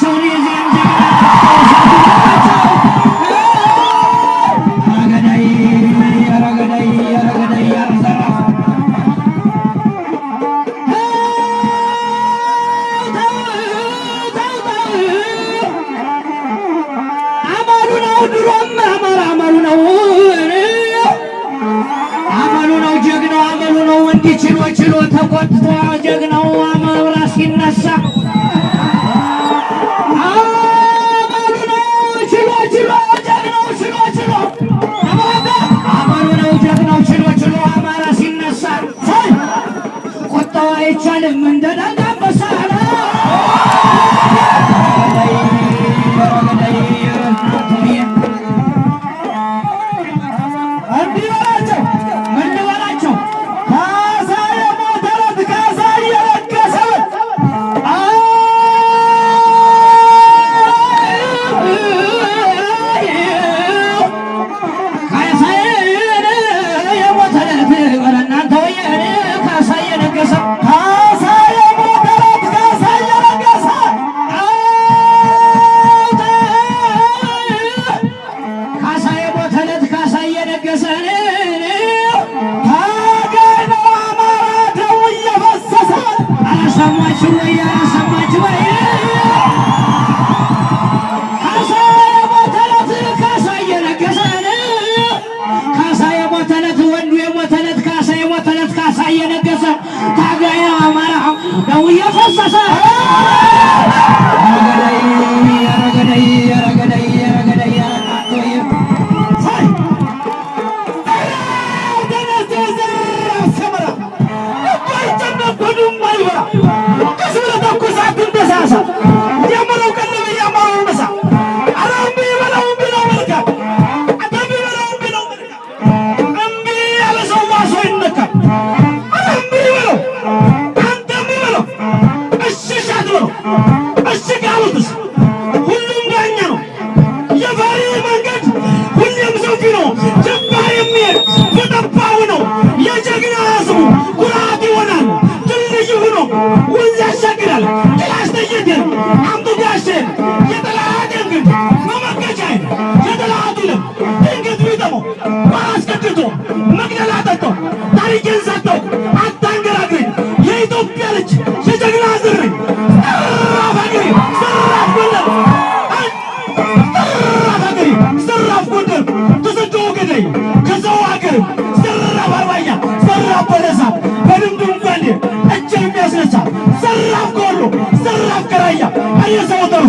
Tony and Van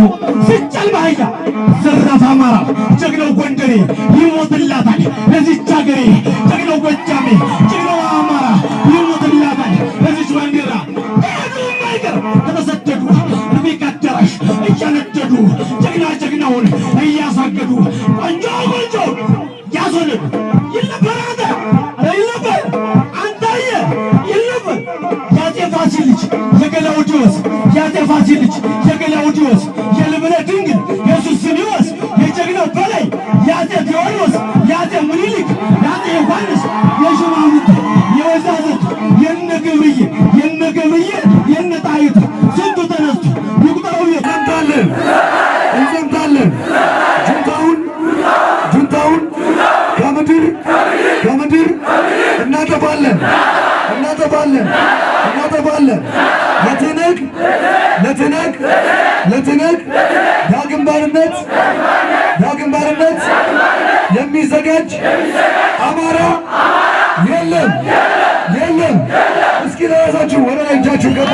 ተርፎ ሲጫል ባህያ ዘራፍ አማራ ጀግናው ጎንደሬ ይሞትላታል። ለዚች ሀገሬ ጀግናው ጎጃሜ ጀግናው አማራ ይሞትላታል። ለዚች ባንዲራ ማይቀር ከተሰደዱ ርቢቅ አዳራሽ እያነደዱ ጀግና ጀግናውን እያሳገዱ ቆንጆ ቆንጆ ያስወለዱ። ይልነበር አንተ ይልነበር አንታየ ይልነበር የአፄ ፋሲል ልጅ የገላውዲዮስ የአፄ ፋሲል ልጅ የገላውዲዮስ ከምድር እናጠፋለን። እናጠፋለን። እናጠፋለን። ለትነግ ለትነግ ለትነግ ዳግም ባርነት ዳግም ባርነት የሚዘጋጅ አማራ የለም። የለም። እስኪ ለራሳችሁ ወደ ላይ እጃችሁ ገባ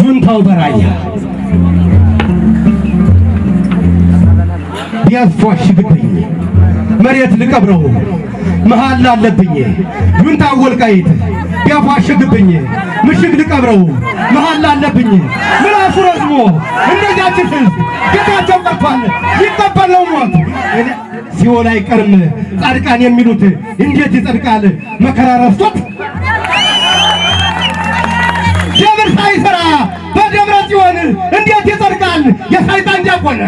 ጁንታው በራያ ቢያፏሽግብኝ መሬት ልቀብረው። መሃል አለብኝ ጁንታው ወልቃይት ቢያፏሽግብኝ ምሽግ ልቀብረው። መሃል አለብኝ ምላሱ ረዝሞ እንደዚያችን ሕዝብ ጌታቸው ቀርቷል ይቀበል ሞት። ሲኦል አይቀርም ጻድቃን የሚሉት እንዴት ይጸድቃል? መከራ ረፍቶት ደብር ሳይሰራ በደብረ ጽዮን እንዴት ይጸ ይጸድቃል? የሰይጣን ዲያቆን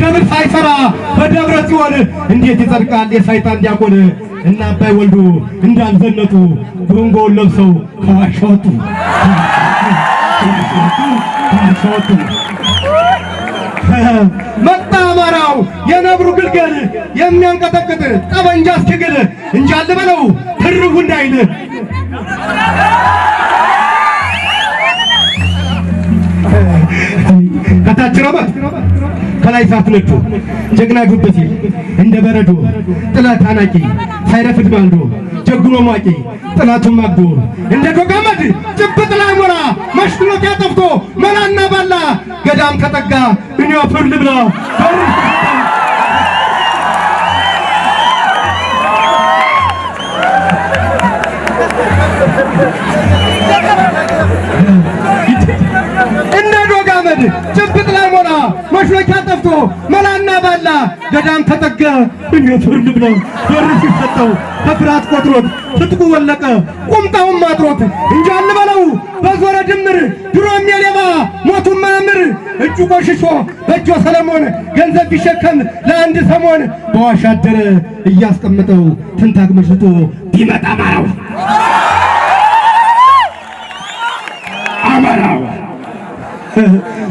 ደብር ሳይሰራ በደብረ ጽዮን? እንዴት ይጸድቃል? የሰይጣን ዲያቆን? እና አባይ ወልዱ እንዳልዘነጡ ጎንጎውን ለብሰው ከዋሻ ወጡ። መጣ አማራው የነብሩ ግልገል የሚያንቀጠቅጥ ጠበንጃ እስኪግል እንጃል በለው ትርጉ እንዳይል። ከታች ረመት ከላይ ሳትነጩ ጀግና ዱበት እንደ በረዶ ጥላት አናቂ ሳይረፍድ ማልዶ ጀግኖ ሟቂ ጥላቱን ማግዶ እንደ ዶጋመድ ጭብጥ ላይ ሞራ መሽሎት ያጠፍቶ መላና ባላ ገዳም ከጠጋ እኔ ፍር ልብላ እንደ ላይ ሞራ መሽሎኪያ ጠፍቶ መላና ባላ ገዳም ተጠጋ። እኔ ፍር ልብላ በር ሲሰጠው በፍርሃት ቆጥሮት ትጥቁ ወለቀ ቁምጣውን ማጥሮት እንጃል በለው በዞረ ድምር ድሮም የሌባ ሞቱን ማያምር እጁ ቆሽሾ በእጆ ሰለሞን ገንዘብ ቢሸከም ለአንድ ሰሞን በዋሻ አደረ እያስቀመጠው ትንታግ መስጦ ቢመጣ አማራው። አማራው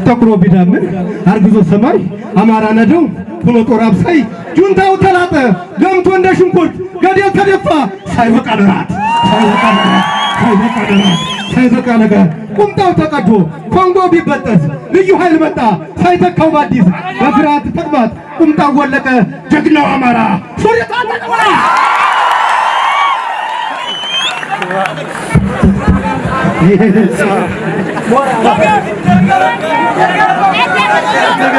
ጠቁሮ ቢዳምን አርግዞ ሰማይ አማራ ነደው ሆኖ ጦር አብሳይ ጁንታው ተላጠ። ገምቶ እንደ ሽንኩርት ገደል ተደፋ። ሳይበቃ ለራት ሳይበቃ ለራት ሳይበቃ ነገር። ቁምጣው ተቀዶ ኮንጎ ቢበጠስ ልዩ ኃይል መጣ። ሳይተካው በአዲስ በፍርሃት ተቅማጥ ቁምጣው ወለቀ። ጀግናው አማራ ሱሪ ታጠቀ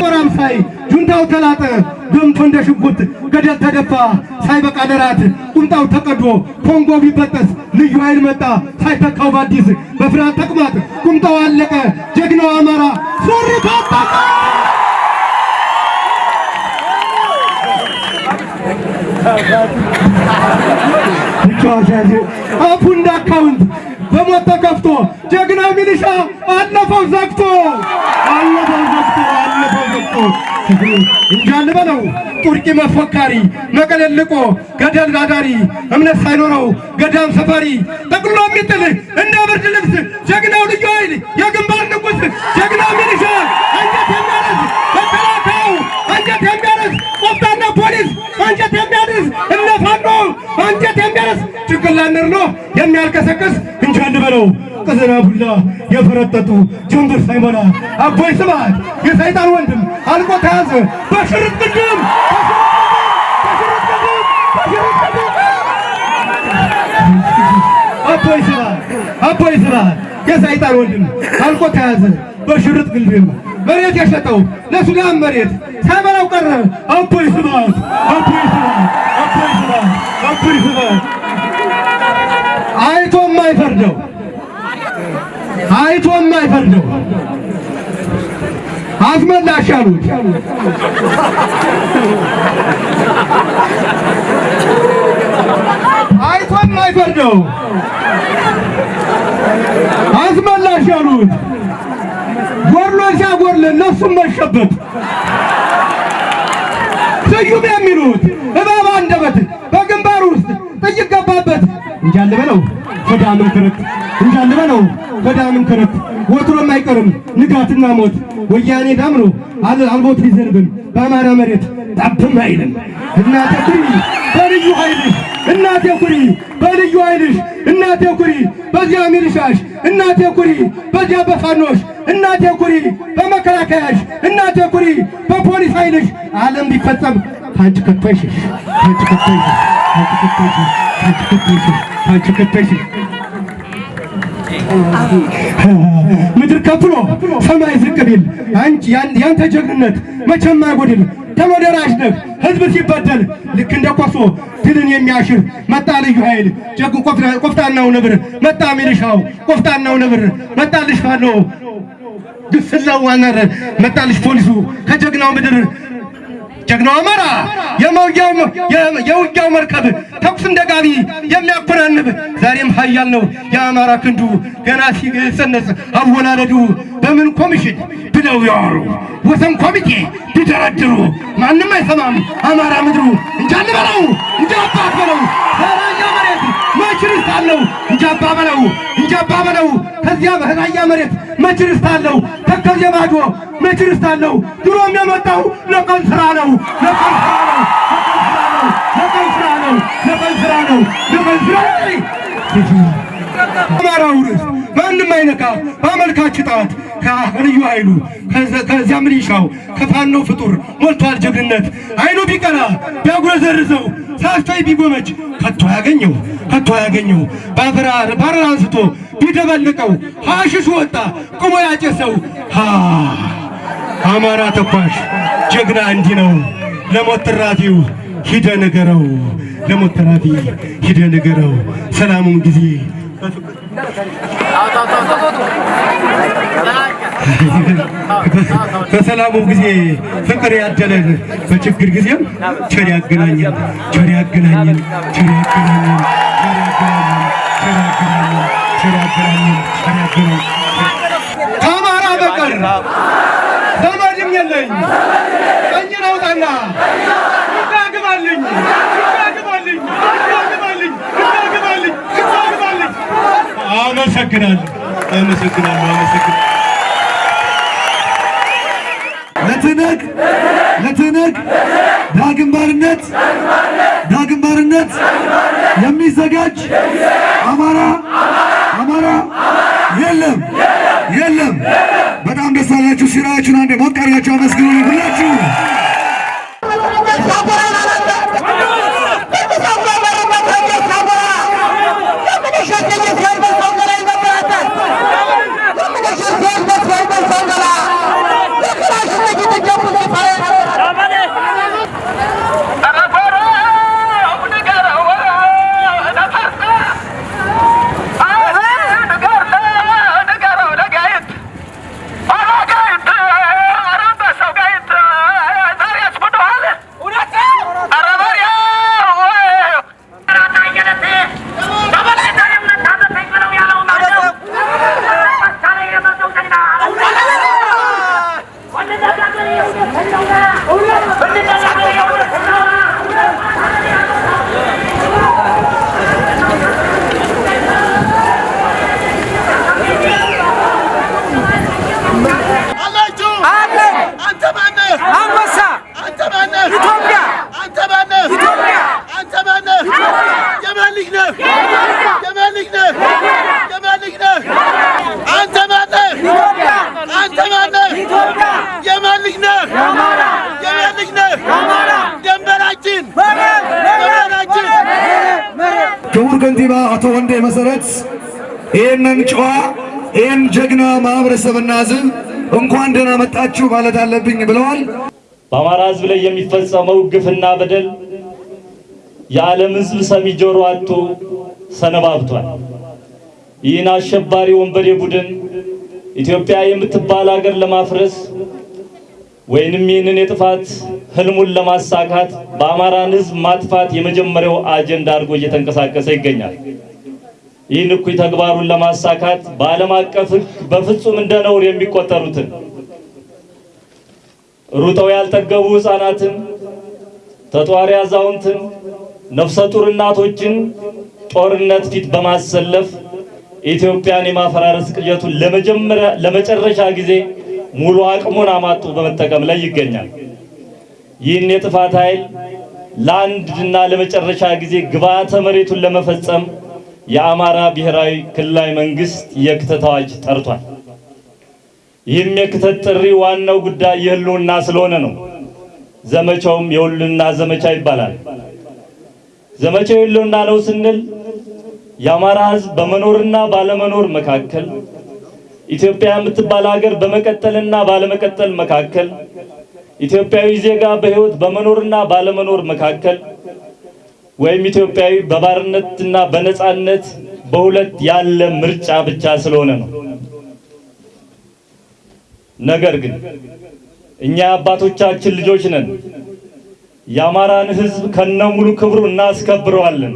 ጦራም ሳይ ጁንታው ተላጠ ገምቶ እንደ ሽጉጥ ገደል ተደፋ ሳይበቃ ለራት ቁምጣው ተቀዶ ኮንጎ ቢበጠስ ልዩ ኃይል መጣ ሳይተካው በአዲስ በፍርሃት ተቅማጥ ቁምጣው አለቀ ጀግናው አማራ ሱሪ ታጠቀ አፉ እንደ አካውንት በሞት ተከፍቶ ጀግናው ሚሊሻ አለፈው ዘግቶ አለፈው ዘግቶ አለፈው ዘግቶ። እንጃል በለው ጡርቂ መፎካሪ መቀለልቆ ገደል ዳዳሪ እምነት ሳይኖረው ገዳም ሰፋሪ ጠቅሎ የሚጥል እንደ ብርድ ልብስ ጀግናው ልዩ ኃይል የግንባር ንጉሥ ጀግናው ሚሊሻ አንጀት የሚያረስ ፖሊስ አንጀት የሚያርስ እነ ፋኖ አንጀት የሚያረስ ጭንቅላት ነርኖ የሚያልከሰክስ እንጃል በለው። ቅዝና ቡላ የፈረጠጡ ጀንበር ሳይሞላ አቦይ ስብሐት የሰይጣን ወንድም አልቆ ተያዘ። በሽርጥ ቅድም! አቦይ ስብሐት! አቦይ ስብሐት! የሰይጣን ወንድም አልቆ ተያዘ። በሽርጥ ግልድም መሬት የሸጠው ለሱዳን መሬት ሳይበላው ቀረ አቦይ ስብሐት አቦይ ስብሐት አቦይ ስብሐት አቦይ ስብሐት አይቶ የማይፈርደው አይቶ የማይፈርደው አስመላሽ አሉት። አይቶ የማይፈርደው አስመላሽ አሉት። ሲያጎድል እነሱም መሸበት ስዩም የሚሉት እባብ አንደበት በግንባር ውስጥ ጥይት ገባበት። እንጃል በለው ገዳምን ክርት። እንጃል በለው ገዳምን ክርት። ወትሮም አይቀርም ንጋትና ሞት። ወያኔ ዳምሮ አልቦት ሊዘንብም። በአማራ መሬት ጠብም አይልም። እናቴ ኩሪ በልዩ ኃይልሽ። እናቴ ኩሪ በልዩ ኃይልሽ። እናቴ ኩሪ በዚያ ሚሊሻሽ እናቴ ኩሪ በዚያ በፋኖሽ እናቴ ኩሪ በመከላከያሽ እናቴ ኩሪ በፖሊስ ኃይልሽ ዓለም ቢፈጸም አንቺ አንቺ ከቶይሽሽ አንቺ ከቶይሽሽ አንቺ ከቶይሽሽ አንቺ ከቶይሽሽ ምድር ከፍሎ ሰማይ ዝቅ ቢል አንቺ ያንተ ጀግንነት መቼም አይጎድል። ተወደራሽ ነህ። ህዝብ ሲበደል ልክ እንደ ኮሶ ድልን የሚያሽር መጣ ልዩ ኃይል። ጀግን ቆፍጣናው ነብር መጣ ሚሊሻው ቆፍጣናው ነብር መጣ ልጅ ፋኖ ግስላው ዋነር መጣ ልጅ ፖሊሱ ከጀግናው ምድር ጀግናው አማራ የውጊያው መርከብ ተኩስ እንደ ጋቢ የሚያኮናንብ ዛሬም ኃያል ነው የአማራ ክንዱ ገና ሲጸነስ አወላለዱ በምን ኮሚሽን ብለው ያወሩ? ወሰን ኮሚቴ ቢደረድሩ ማንም አይሰማም። አማራ ምድሩ እንጃን በለው እንጂ አባት በለው ራያ መሬት መች ርስት አለው እንጂ አባ በለው እንጂ አባ በለው ከዚያ ራያ መሬት መች ርስት አለው ተከዜ ማዶ መች ርስት አለው ድሮም የመጣው ለቀን ስራ ነው ለቀን ስራ ነው ለቀን ስራ ነው ለቀን ስራ ነው ለቀን ስራ ነው አማራው ርዕስ ማንም አይነካ በአመልካች ጣት ከልዩ ኃይሉ ከዘ- ከዚያ ሚሊሻው ከፋኖ ፍጡር ሞልቷል ጀግንነት። አይኑ ቢቀላ ቢያጉረዘርዘው ሳስቶይ ቢጎመጅ ከቶ ያገኘው ከቶ ያገኘው ባበራር ባረር አንስቶ ቢደበልቀው ሐሽሽ ወጣ ቁሞ ያጨሰው። አማራ ተኳሽ ጀግና እንዲህ ነው። ለሞት ሂደ ንገረው ለሞት ሂደ ንገረው ሰላሙን ጊዜ በሰላሙ ጊዜ ፍቅር ያደለን። በችግር ጊዜም ቸር ያገናኘን። ቸር ያገናኘን። ቸር ያገናኘን። ቸር ያገናኘን። ቸር ያገናኘን። ከአማራ በቀር ዘመድም የለኝ ቀኝን አውጣና አመሰግናለሁ አመሰግናለሁ አመሰግናለሁ ለትነግ ለትነግ ዳግም ባርነት ዳግም ባርነት የሚዘጋጅ አማራ አማራ የለም የለም። በጣም ደስ አላችሁ። ሲራችሁን አንዴ ሞቅ አድርጋችሁ አመስግኑ ሁላችሁ። አላችሁ አለ አንተ ማነህ? አንበሳ አንተ ማነህ? ኢትዮጵያ አንተ ማነህ? ኢትዮጵያ አንተ ማነህ? የማን ልጅ ነህ? የማን ልጅ ነህ? የማን ልጅ ነህ? አንተ ማነህ? ኢትዮጵያ አንተ ማነህ? ኢትዮጵያ የማን ልጅ ነህ? አማራ የማን ልጅ ነህ? አማራ ደንበራችን መሬት ደንበራችን መሬት ክቡር ከንቲባ አቶ ወንዴ መሰረት ይህንን ጨዋ ይህን ጀግና ማህበረሰብና ሕዝብ እንኳን ደህና መጣችሁ ማለት አለብኝ ብለዋል። በአማራ ሕዝብ ላይ የሚፈጸመው ግፍና በደል የዓለም ሕዝብ ሰሚ ጆሮ አጥቶ ሰነባብቷል። ይህን አሸባሪ ወንበዴ ቡድን ኢትዮጵያ የምትባል ሀገር ለማፍረስ ወይንም ይህንን የጥፋት ህልሙን ለማሳካት በአማራን ሕዝብ ማጥፋት የመጀመሪያው አጀንዳ አድርጎ እየተንቀሳቀሰ ይገኛል። ይህን እኩይ ተግባሩን ለማሳካት በዓለም አቀፍ ሕግ በፍጹም እንደ ነውር የሚቆጠሩትን ሩጠው ያልጠገቡ ሕፃናትን፣ ተጧሪ አዛውንትን፣ ነፍሰ ጡር እናቶችን ጦርነት ፊት በማሰለፍ ኢትዮጵያን የማፈራረስ ቅዠቱን ለመጨረሻ ጊዜ ሙሉ አቅሙን አማጡ በመጠቀም ላይ ይገኛል። ይህን የጥፋት ኃይል ለአንድና ለመጨረሻ ጊዜ ግብዓተ መሬቱን ለመፈጸም የአማራ ብሔራዊ ክልላዊ መንግስት የክተት አዋጅ ጠርቷል። ይህም የክተት ጥሪ ዋናው ጉዳይ የህልውና ስለሆነ ነው። ዘመቻውም የህልውና ዘመቻ ይባላል። ዘመቻው የህልውና ነው ስንል የአማራ ህዝብ በመኖርና ባለመኖር መካከል፣ ኢትዮጵያ የምትባል ሀገር በመቀጠልና ባለመቀጠል መካከል፣ ኢትዮጵያዊ ዜጋ በህይወት በመኖርና ባለመኖር መካከል ወይም ኢትዮጵያዊ በባርነትና በነፃነት በሁለት ያለ ምርጫ ብቻ ስለሆነ ነው። ነገር ግን እኛ አባቶቻችን ልጆች ነን። የአማራን ሕዝብ ከነሙሉ ክብሩ እናስከብረዋለን።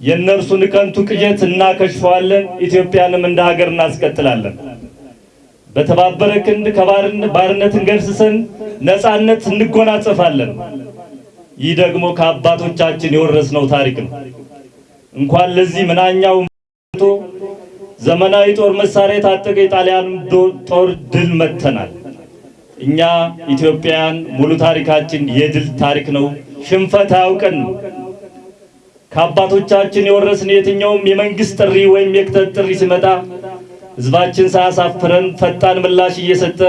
የእነርሱን ከንቱ ቅዠት እናከሽፈዋለን። ኢትዮጵያንም እንደ ሀገር እናስቀጥላለን። በተባበረ ክንድ ከባርነትን ገርስሰን ነፃነት እንጎናጸፋለን። ይህ ደግሞ ከአባቶቻችን የወረስነው ታሪክ ነው። እንኳን ለዚህ ምናኛው ዘመናዊ ጦር መሳሪያ የታጠቀ የጣሊያን ጦር ድል መተናል። እኛ ኢትዮጵያውያን ሙሉ ታሪካችን የድል ታሪክ ነው። ሽንፈት አያውቀንም። ከአባቶቻችን የወረስን የትኛውም የመንግስት ጥሪ ወይም የክተት ጥሪ ሲመጣ ህዝባችን ሳያሳፍረን ፈጣን ምላሽ እየሰጠ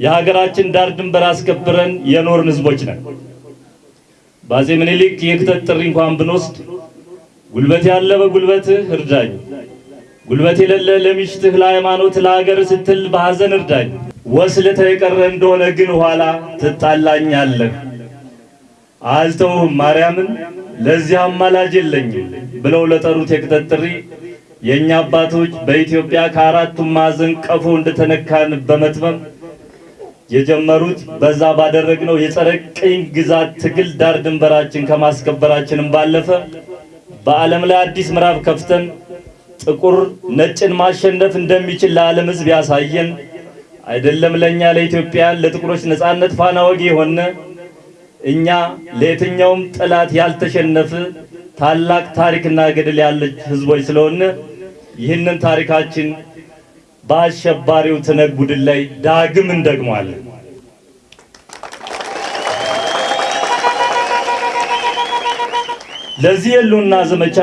የሀገራችን ዳር ድንበር አስከብረን የኖርን ህዝቦች ነን። በአፄ ምኒልክ የክተት ጥሪ እንኳን ብንወስድ ጉልበት ያለ በጉልበትህ እርዳኝ፣ ጉልበት የሌለ ለሚስትህ፣ ለሃይማኖት፣ ለሀገር ስትል በሐዘን እርዳኝ፣ ወስልተህ የቀረ እንደሆነ ግን ኋላ ትጣላኛለህ፣ አልተውህም ማርያምን ለዚህ አማላጅ የለኝም ብለው ለጠሩት የክተት ጥሪ የእኛ አባቶች በኢትዮጵያ ከአራቱም ማዕዘን ቀፎ እንደተነካን በመትመም የጀመሩት በዛ ባደረግነው የጸረ ቅኝ ግዛት ትግል ዳር ድንበራችን ከማስከበራችንም ባለፈ በዓለም ላይ አዲስ ምዕራፍ ከፍተን ጥቁር ነጭን ማሸነፍ እንደሚችል ለዓለም ሕዝብ ያሳየን አይደለም ለእኛ ለኢትዮጵያን ለጥቁሮች ነፃነት ፋና ወጊ የሆነ እኛ ለየትኛውም ጠላት ያልተሸነፈ ታላቅ ታሪክና ገድል ያለች ህዝቦች ስለሆነ ይህንን ታሪካችን በአሸባሪው ትነግ ቡድን ላይ ዳግም እንደግመዋለን። ለዚህ የሉና ዘመቻ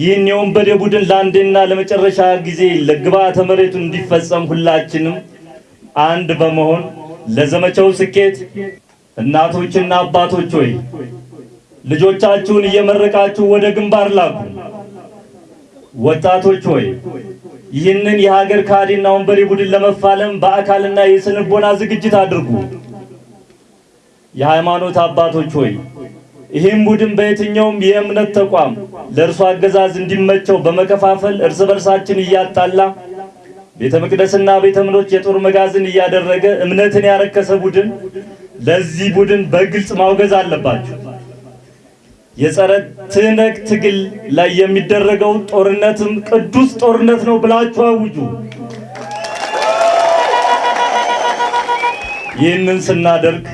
ይህን የወንበዴ ቡድን ለአንዴና ለመጨረሻ ጊዜ ለግብዓተ መሬቱ እንዲፈጸም ሁላችንም አንድ በመሆን ለዘመቻው ስኬት እናቶችና አባቶች ሆይ ልጆቻችሁን እየመረቃችሁ ወደ ግንባር ላኩ። ወጣቶች ሆይ ይህንን የሀገር ካዲና ወንበዴ ቡድን ለመፋለም በአካልና የስነልቦና ዝግጅት አድርጉ። የሃይማኖት አባቶች ሆይ ይህም ቡድን በየትኛውም የእምነት ተቋም ለእርሱ አገዛዝ እንዲመቸው በመከፋፈል እርስ በርሳችን እያጣላ ቤተ መቅደስና ቤተ እምነቶች የጦር መጋዘን እያደረገ እምነትን ያረከሰ ቡድን ለዚህ ቡድን በግልጽ ማውገዝ አለባችሁ። የጸረ ትነግ ትግል ላይ የሚደረገው ጦርነትም ቅዱስ ጦርነት ነው ብላችሁ አውጁ። ይህንን ስናደርግ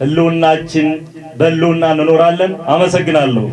ህልውናችን በህልውና እንኖራለን። አመሰግናለሁ።